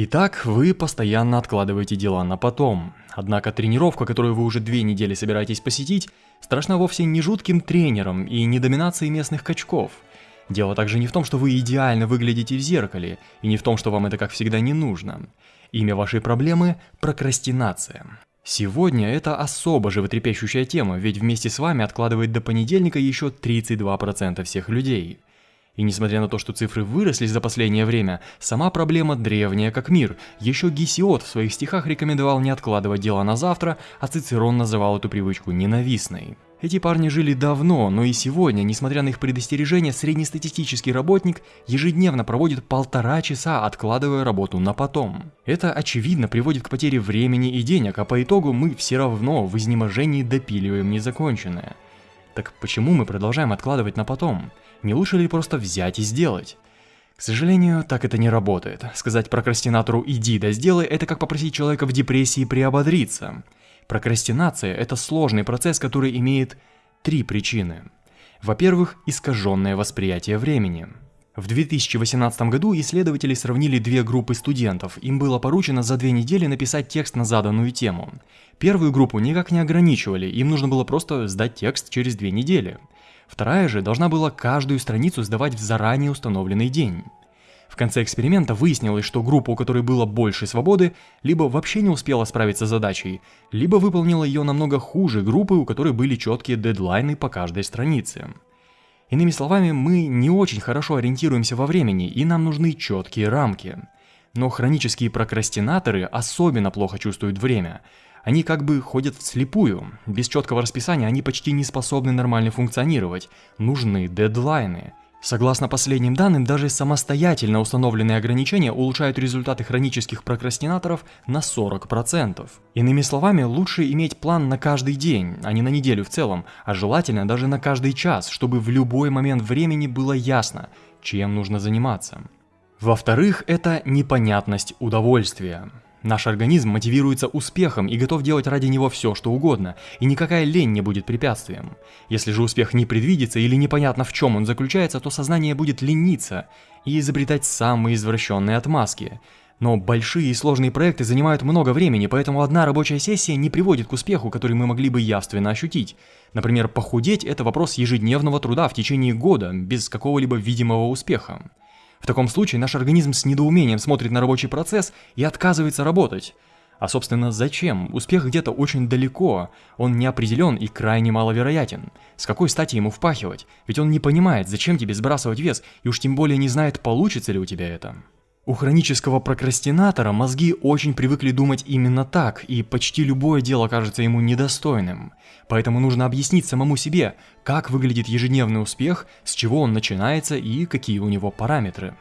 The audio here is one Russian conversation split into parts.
Итак, вы постоянно откладываете дела на потом. Однако тренировка, которую вы уже две недели собираетесь посетить, страшна вовсе не жутким тренером и не доминацией местных качков. Дело также не в том, что вы идеально выглядите в зеркале, и не в том, что вам это как всегда не нужно. Имя вашей проблемы – прокрастинация. Сегодня это особо животрепещущая тема, ведь вместе с вами откладывает до понедельника еще 32% всех людей. И несмотря на то, что цифры выросли за последнее время, сама проблема древняя как мир. Еще Гесиод в своих стихах рекомендовал не откладывать дела на завтра, а Цицерон называл эту привычку ненавистной. Эти парни жили давно, но и сегодня, несмотря на их предостережения, среднестатистический работник ежедневно проводит полтора часа, откладывая работу на потом. Это очевидно приводит к потере времени и денег, а по итогу мы все равно в изнеможении допиливаем незаконченное. Так почему мы продолжаем откладывать на потом? Не лучше ли просто взять и сделать? К сожалению, так это не работает. Сказать прокрастинатору «иди да сделай» – это как попросить человека в депрессии приободриться. Прокрастинация – это сложный процесс, который имеет три причины. Во-первых, искаженное восприятие времени. В 2018 году исследователи сравнили две группы студентов. Им было поручено за две недели написать текст на заданную тему. Первую группу никак не ограничивали, им нужно было просто сдать текст через две недели. Вторая же должна была каждую страницу сдавать в заранее установленный день. В конце эксперимента выяснилось, что группа, у которой было больше свободы, либо вообще не успела справиться с задачей, либо выполнила ее намного хуже группы, у которой были четкие дедлайны по каждой странице. Иными словами, мы не очень хорошо ориентируемся во времени, и нам нужны четкие рамки. Но хронические прокрастинаторы особенно плохо чувствуют время – они как бы ходят вслепую. Без четкого расписания они почти не способны нормально функционировать. Нужны дедлайны. Согласно последним данным, даже самостоятельно установленные ограничения улучшают результаты хронических прокрастинаторов на 40%. Иными словами, лучше иметь план на каждый день, а не на неделю в целом, а желательно даже на каждый час, чтобы в любой момент времени было ясно, чем нужно заниматься. Во-вторых, это непонятность удовольствия. Наш организм мотивируется успехом и готов делать ради него все, что угодно, и никакая лень не будет препятствием. Если же успех не предвидится или непонятно в чем он заключается, то сознание будет лениться и изобретать самые извращенные отмазки. Но большие и сложные проекты занимают много времени, поэтому одна рабочая сессия не приводит к успеху, который мы могли бы явственно ощутить. Например, похудеть – это вопрос ежедневного труда в течение года, без какого-либо видимого успеха. В таком случае наш организм с недоумением смотрит на рабочий процесс и отказывается работать. А собственно зачем? Успех где-то очень далеко, он не определен и крайне маловероятен. С какой стати ему впахивать? Ведь он не понимает, зачем тебе сбрасывать вес, и уж тем более не знает, получится ли у тебя это. У хронического прокрастинатора мозги очень привыкли думать именно так, и почти любое дело кажется ему недостойным. Поэтому нужно объяснить самому себе, как выглядит ежедневный успех, с чего он начинается и какие у него параметры.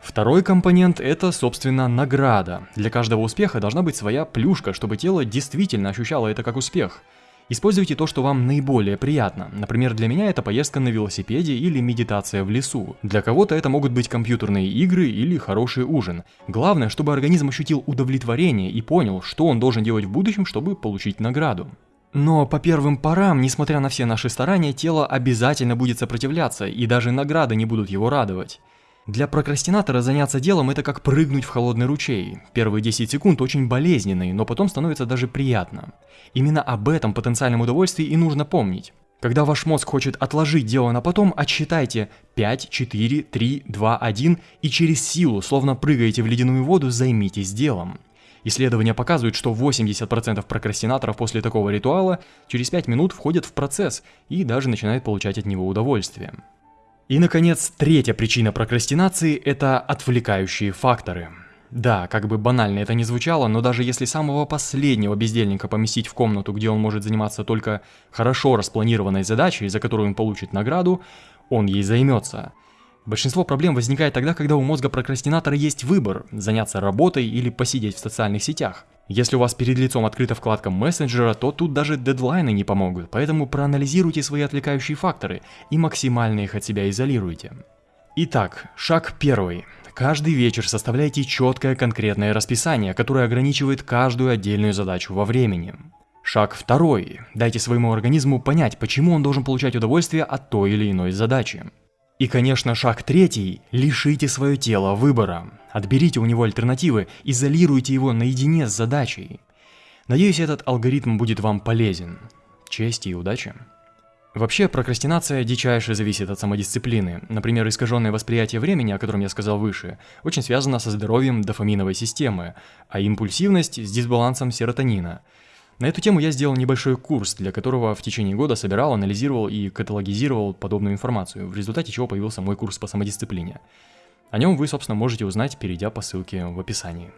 Второй компонент – это, собственно, награда. Для каждого успеха должна быть своя плюшка, чтобы тело действительно ощущало это как успех – Используйте то, что вам наиболее приятно. Например, для меня это поездка на велосипеде или медитация в лесу. Для кого-то это могут быть компьютерные игры или хороший ужин. Главное, чтобы организм ощутил удовлетворение и понял, что он должен делать в будущем, чтобы получить награду. Но по первым порам, несмотря на все наши старания, тело обязательно будет сопротивляться, и даже награды не будут его радовать. Для прокрастинатора заняться делом это как прыгнуть в холодный ручей. Первые 10 секунд очень болезненные, но потом становится даже приятно. Именно об этом потенциальном удовольствии и нужно помнить. Когда ваш мозг хочет отложить дело на потом, отсчитайте 5, 4, 3, 2, 1 и через силу, словно прыгаете в ледяную воду, займитесь делом. Исследования показывают, что 80% прокрастинаторов после такого ритуала через 5 минут входят в процесс и даже начинают получать от него удовольствие. И, наконец, третья причина прокрастинации – это отвлекающие факторы. Да, как бы банально это ни звучало, но даже если самого последнего бездельника поместить в комнату, где он может заниматься только хорошо распланированной задачей, за которую он получит награду, он ей займется. Большинство проблем возникает тогда, когда у мозга прокрастинатора есть выбор – заняться работой или посидеть в социальных сетях. Если у вас перед лицом открыта вкладка мессенджера, то тут даже дедлайны не помогут, поэтому проанализируйте свои отвлекающие факторы и максимально их от себя изолируйте. Итак, шаг первый. Каждый вечер составляйте четкое конкретное расписание, которое ограничивает каждую отдельную задачу во времени. Шаг второй. Дайте своему организму понять, почему он должен получать удовольствие от той или иной задачи. И, конечно, шаг третий – лишите свое тело выбора. Отберите у него альтернативы, изолируйте его наедине с задачей. Надеюсь, этот алгоритм будет вам полезен. Чести и удачи! Вообще, прокрастинация дичайше зависит от самодисциплины. Например, искаженное восприятие времени, о котором я сказал выше, очень связано со здоровьем дофаминовой системы, а импульсивность с дисбалансом серотонина. На эту тему я сделал небольшой курс, для которого в течение года собирал, анализировал и каталогизировал подобную информацию, в результате чего появился мой курс по самодисциплине. О нем вы, собственно, можете узнать, перейдя по ссылке в описании.